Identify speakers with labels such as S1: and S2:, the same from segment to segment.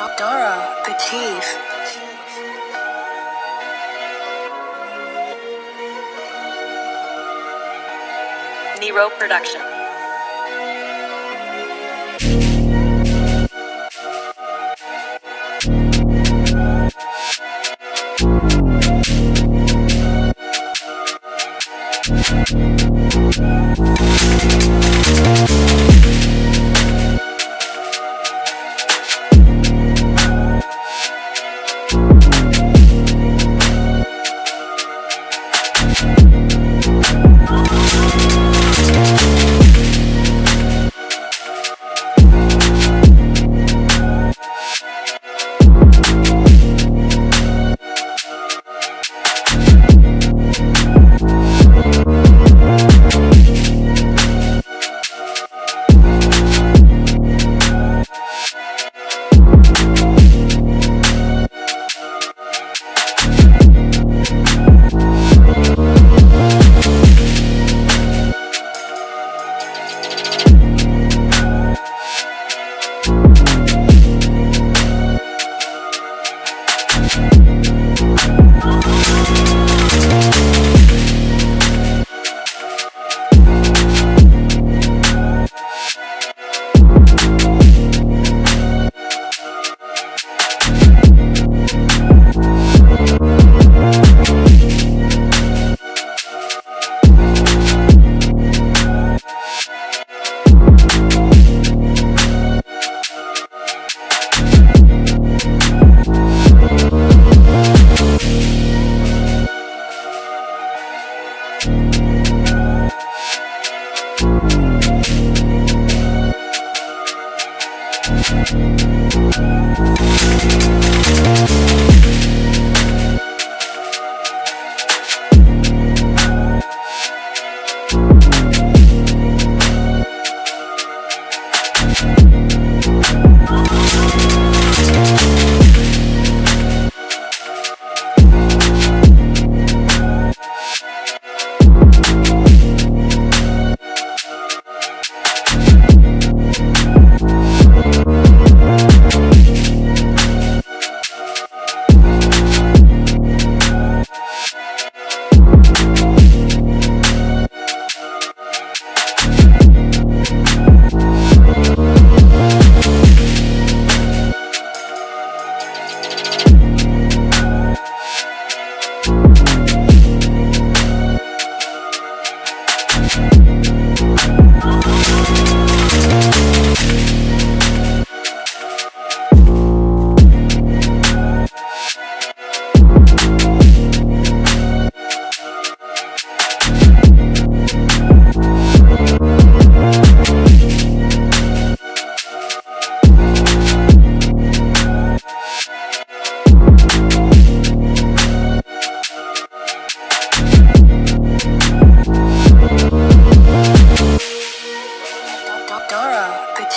S1: Dora, the chief.
S2: Nero Production.
S1: Dora,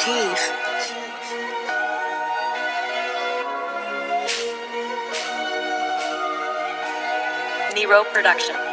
S1: chief.
S2: Nero Production.